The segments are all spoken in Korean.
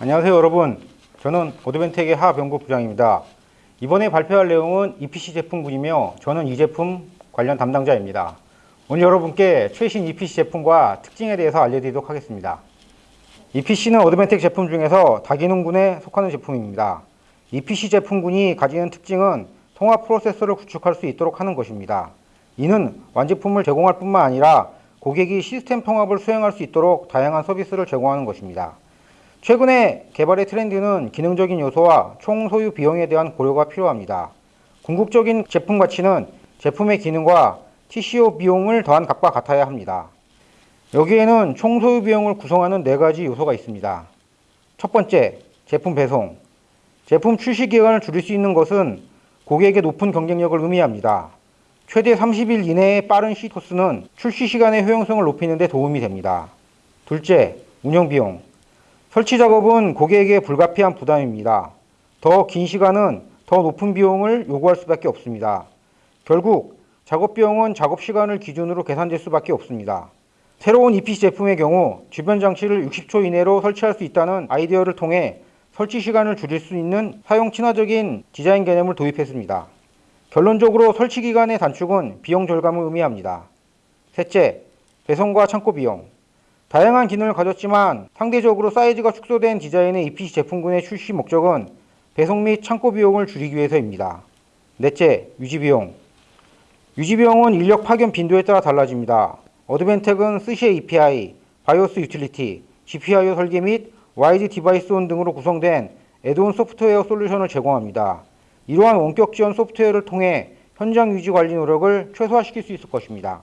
안녕하세요 여러분. 저는 오드벤텍의 하병구 부장입니다. 이번에 발표할 내용은 EPC 제품군이며 저는 이 제품 관련 담당자입니다. 오늘 여러분께 최신 EPC 제품과 특징에 대해서 알려드리도록 하겠습니다. EPC는 오드벤텍 제품 중에서 다기능군에 속하는 제품입니다. EPC 제품군이 가지는 특징은 통합 프로세서를 구축할 수 있도록 하는 것입니다. 이는 완제품을 제공할 뿐만 아니라 고객이 시스템 통합을 수행할 수 있도록 다양한 서비스를 제공하는 것입니다. 최근에 개발의 트렌드는 기능적인 요소와 총 소유 비용에 대한 고려가 필요합니다. 궁극적인 제품 가치는 제품의 기능과 TCO 비용을 더한 값과 같아야 합니다. 여기에는 총 소유 비용을 구성하는 네 가지 요소가 있습니다. 첫 번째, 제품 배송. 제품 출시 기간을 줄일 수 있는 것은 고객의 높은 경쟁력을 의미합니다. 최대 30일 이내의 빠른 시토스는 출시 시간의 효용성을 높이는 데 도움이 됩니다. 둘째, 운영 비용. 설치 작업은 고객에게 불가피한 부담입니다. 더 긴 시간은 더 높은 비용을 요구할 수밖에 없습니다. 결국 작업 비용은 작업 시간을 기준으로 계산될 수밖에 없습니다. 새로운 EPC 제품의 경우 주변 장치를 60초 이내로 설치할 수 있다는 아이디어를 통해 설치 시간을 줄일 수 있는 사용 친화적인 디자인 개념을 도입했습니다. 결론적으로 설치 기간의 단축은 비용 절감을 의미합니다. 셋째, 배송과 창고 비용. 다양한 기능을 가졌지만 상대적으로 사이즈가 축소된 디자인의 EPC 제품군의 출시 목적은 배송 및 창고 비용을 줄이기 위해서입니다. 넷째, 유지 비용. 유지 비용은 인력 파견 빈도에 따라 달라집니다. 어드밴텍은 SUSI API, BIOS 유틸리티, GPIO 설계 및 WISE-DeviceOn 등으로 구성된 add-on 소프트웨어 솔루션을 제공합니다. 이러한 원격 지원 소프트웨어를 통해 현장 유지 관리 노력을 최소화시킬 수 있을 것입니다.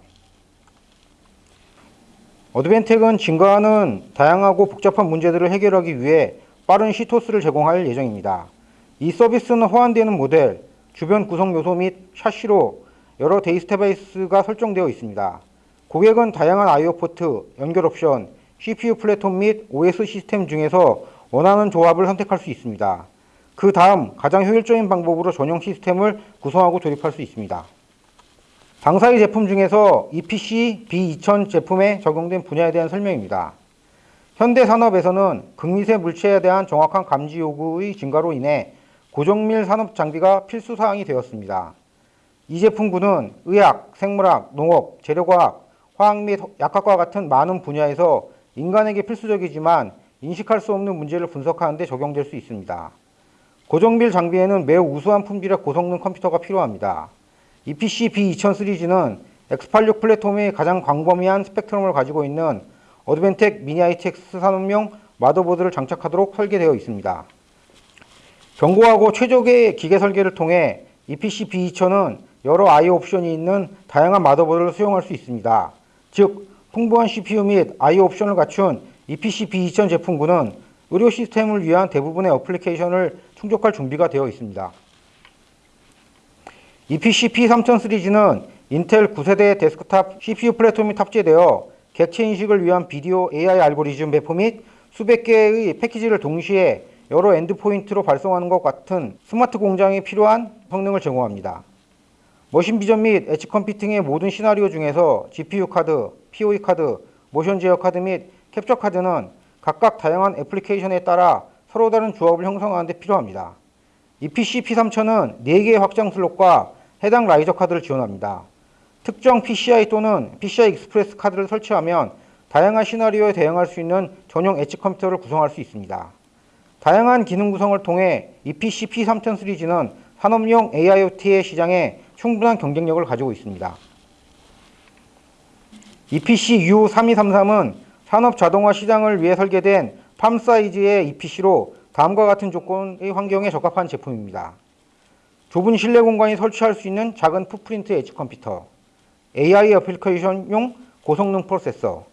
어드밴텍은 증가하는 다양하고 복잡한 문제들을 해결하기 위해 빠른 CTOS를 제공할 예정입니다. 이 서비스는 호환되는 모델, 주변 구성 요소 및 샤시로 여러 데이터베이스가 설정되어 있습니다. 고객은 다양한 IO 포트, 연결 옵션, CPU 플랫폼 및 OS 시스템 중에서 원하는 조합을 선택할 수 있습니다. 그 다음 가장 효율적인 방법으로 전용 시스템을 구성하고 조립할 수 있습니다. 당사의 제품 중에서 EPC B2000 제품에 적용된 분야에 대한 설명입니다. 현대 산업에서는 극미세 물체에 대한 정확한 감지 요구의 증가로 인해 고정밀 산업 장비가 필수 사항이 되었습니다. 이 제품군은 의학, 생물학, 농업, 재료과학, 화학 및 약학과 같은 많은 분야에서 인간에게 필수적이지만 인식할 수 없는 문제를 분석하는 데 적용될 수 있습니다. 고정밀 장비에는 매우 우수한 품질의 고성능 컴퓨터가 필요합니다. EPC B2000 시리즈는 X86 플랫폼의 가장 광범위한 스펙트럼을 가지고 있는 어드벤텍 미니 ITX 산업용 마더보드를 장착하도록 설계되어 있습니다. 견고하고 최적의 기계 설계를 통해 EPC B2000은 여러 I/O 옵션이 있는 다양한 마더보드를 수용할 수 있습니다. 즉, 풍부한 CPU 및 I/O 옵션을 갖춘 EPC B2000 제품군은 의료 시스템을 위한 대부분의 어플리케이션을 충족할 준비가 되어 있습니다. EPC P3000 시리즈는 인텔 9세대 데스크탑 CPU 플랫폼이 탑재되어 객체 인식을 위한 비디오 AI 알고리즘 배포 및 수백 개의 패키지를 동시에 여러 endpoint로 발송하는 것 같은 스마트 공장에 필요한 성능을 제공합니다. machine vision 및 edge 컴퓨팅의 모든 시나리오 중에서 GPU 카드, POE 카드, 모션 제어 카드 및 캡처 카드는 각각 다양한 애플리케이션에 따라 서로 다른 조합을 형성하는 데 필요합니다. EPC P3000은 4개의 확장 슬롯과 해당 riser 카드를 지원합니다. 특정 PCI 또는 PCI Express 카드를 설치하면 다양한 시나리오에 대응할 수 있는 전용 엣지 컴퓨터를 구성할 수 있습니다. 다양한 기능 구성을 통해 EPC P3000 시리즈는 산업용 AIoT의 시장에 충분한 경쟁력을 가지고 있습니다. EPC U3233은 산업 자동화 시장을 위해 설계된 팜 사이즈의 EPC로 다음과 같은 조건의 환경에 적합한 제품입니다. 좁은 실내 공간이 설치할 수 있는 작은 풋프린트 엣지 컴퓨터, AI 어플리케이션용 고성능 프로세서,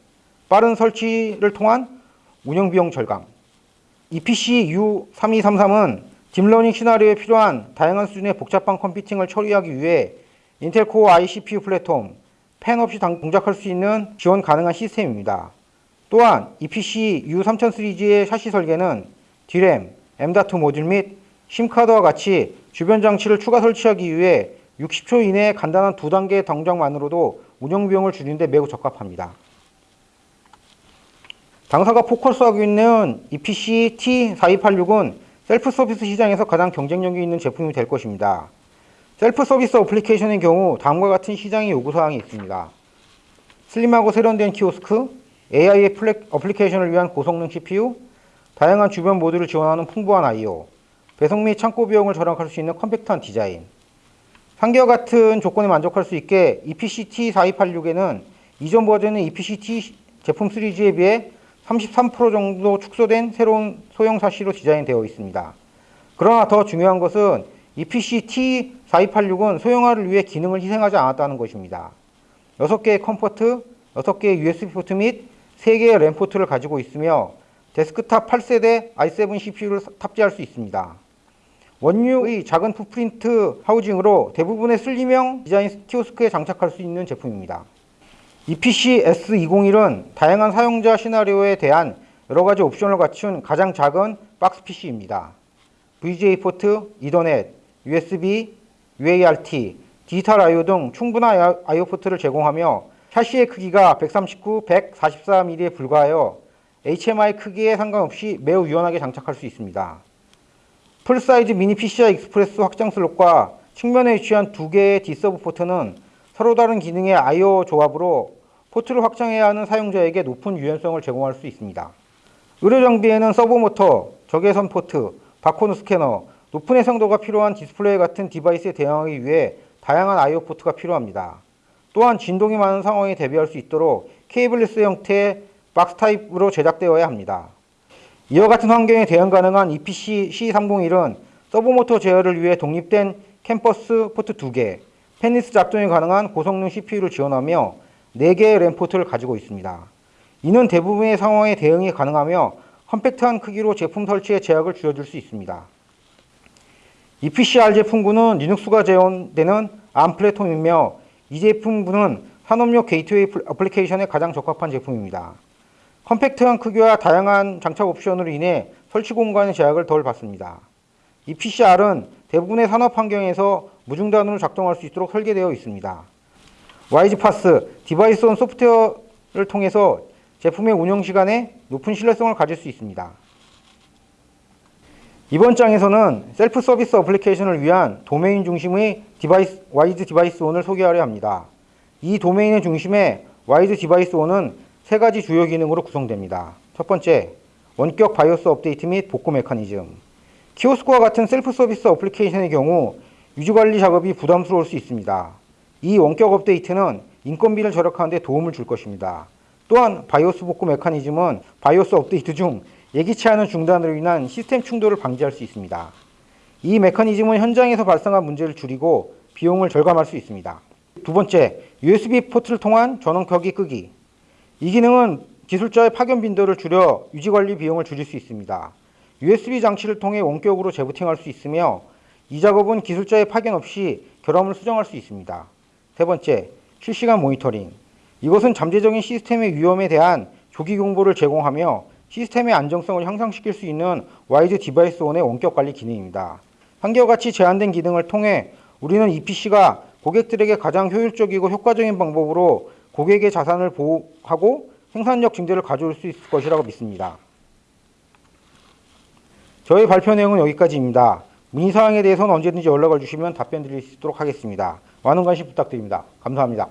빠른 설치를 통한 운영 비용 절감. EPC U3233은 딥러닝 시나리오에 필요한 다양한 수준의 복잡한 컴퓨팅을 처리하기 위해 인텔 코어 i CPU 플랫폼, 팬 없이 동작할 수 있는 지원 가능한 시스템입니다. 또한 EPC U3000 시리즈의 샤시 설계는 D램, M.2 모듈 및 심카드와 같이 주변 장치를 추가 설치하기 위해 60초 이내의 간단한 두 단계의 동작만으로도 운영 비용을 줄이는 데 매우 적합합니다. 당사가 포커스하고 있는 EPC T4286은 셀프 서비스 시장에서 가장 경쟁력이 있는 제품이 될 것입니다. 셀프 서비스 어플리케이션의 경우 다음과 같은 시장의 요구사항이 있습니다. 슬림하고 세련된 키오스크, AI 플랫- 어플리케이션을 위한 고성능 CPU, 다양한 주변 모드를 지원하는 풍부한 I/O, 배송 및 창고 비용을 절약할 수 있는 컴팩트한 디자인. 상기와 같은 조건에 만족할 수 있게 E EPC T4286에는 이전 버전의 EPC T 제품 시리즈에 비해 33% 정도 축소된 새로운 소형 샤시로 디자인되어 있습니다. 그러나 더 중요한 것은 E EPC T4286은 소형화를 위해 기능을 희생하지 않았다는 것입니다. 6개의 COM 포트, 6개의 USB 포트 및 3개의 램 포트를 가지고 있으며 데스크탑 8세대 i7 CPU를 탑재할 수 있습니다. 원유의 작은 footprint 하우징으로 대부분의 슬림형 디자인 키오스크에 장착할 수 있는 제품입니다. EPC S201은 다양한 사용자 시나리오에 대한 여러 가지 옵션을 갖춘 가장 작은 박스 PC입니다. VGA 포트, 이더넷, USB, UART, 디지털 I/O 등 충분한 I/O 포트를 제공하며 샤시의 크기가 139, 144mm에 불과하여 HMI 크기에 상관없이 매우 유연하게 장착할 수 있습니다. full-size mini PCI Express 확장 슬롯과 측면에 위치한 두 개의 D-sub 포트는 서로 다른 기능의 I/O 조합으로 포트를 확장해야 하는 사용자에게 높은 유연성을 제공할 수 있습니다. 의료 장비에는 서보 모터, 적외선 포트, 바코드 스캐너, 높은 해상도가 필요한 디스플레이 같은 device에 대응하기 위해 다양한 I/O 포트가 필요합니다. 또한 진동이 많은 상황에 대비할 수 있도록 cableless 형태의 박스 타입으로 제작되어야 합니다. 이와 같은 환경에 대응 가능한 EPC C301은 서보모터 제어를 위해 독립된 CAN bus 포트 2개, fanless 작동이 가능한 고성능 CPU를 지원하며 4개의 램 포트를 가지고 있습니다. 이는 대부분의 상황에 대응이 가능하며 컴팩트한 크기로 제품 설치에 제약을 줄여줄 수 있습니다. EPCR 제품군은 리눅스가 지원되는 ARM 플랫폼이며 이 제품군은 산업용 게이트웨이 어플리케이션에 가장 적합한 제품입니다. 컴팩트한 크기와 다양한 장착 옵션으로 인해 설치 공간의 제약을 덜 받습니다. EPCR은 대부분의 산업 환경에서 무중단으로 작동할 수 있도록 설계되어 있습니다. WISE-PaaS DeviceOn 소프트웨어를 통해서 제품의 운영 시간에 높은 신뢰성을 가질 수 있습니다. 이번 장에서는 셀프 서비스 어플리케이션을 위한 도메인 중심의 device, WISE-DeviceOn을 소개하려 합니다. 이 도메인의 중심에 WISE-DeviceOn은 세 가지 주요 기능으로 구성됩니다. 첫 번째, 원격 바이오스 업데이트 및 복구 메커니즘. 키오스크와 같은 셀프 서비스 어플리케이션의 경우 유지 관리 작업이 부담스러울 수 있습니다. 이 원격 업데이트는 인건비를 절약하는 데 도움을 줄 것입니다. 또한 바이오스 복구 메커니즘은 바이오스 업데이트 중 예기치 않은 중단으로 인한 시스템 충돌을 방지할 수 있습니다. 이 메커니즘은 현장에서 발생한 문제를 줄이고 비용을 절감할 수 있습니다. 두 번째, USB 포트를 통한 전원 켜기 끄기. 이 기능은 기술자의 파견 빈도를 줄여 유지 관리 비용을 줄일 수 있습니다. USB 장치를 통해 원격으로 재부팅할 수 있으며 이 작업은 기술자의 파견 없이 결함을 수정할 수 있습니다. 세 번째, 실시간 모니터링. 이것은 잠재적인 시스템의 위험에 대한 조기 경보를 제공하며 시스템의 안정성을 향상시킬 수 있는 WISE-DeviceOn의 원격 관리 기능입니다. 한결같이 제한된 기능을 통해 우리는 EPC가 고객들에게 가장 효율적이고 효과적인 방법으로 고객의 자산을 보호하고 생산력 증대를 가져올 수 있을 것이라고 믿습니다. 저희 발표 내용은 여기까지입니다. 문의사항에 대해서는 언제든지 연락을 주시면 답변 드릴 수 있도록 하겠습니다. 많은 관심 부탁드립니다. 감사합니다.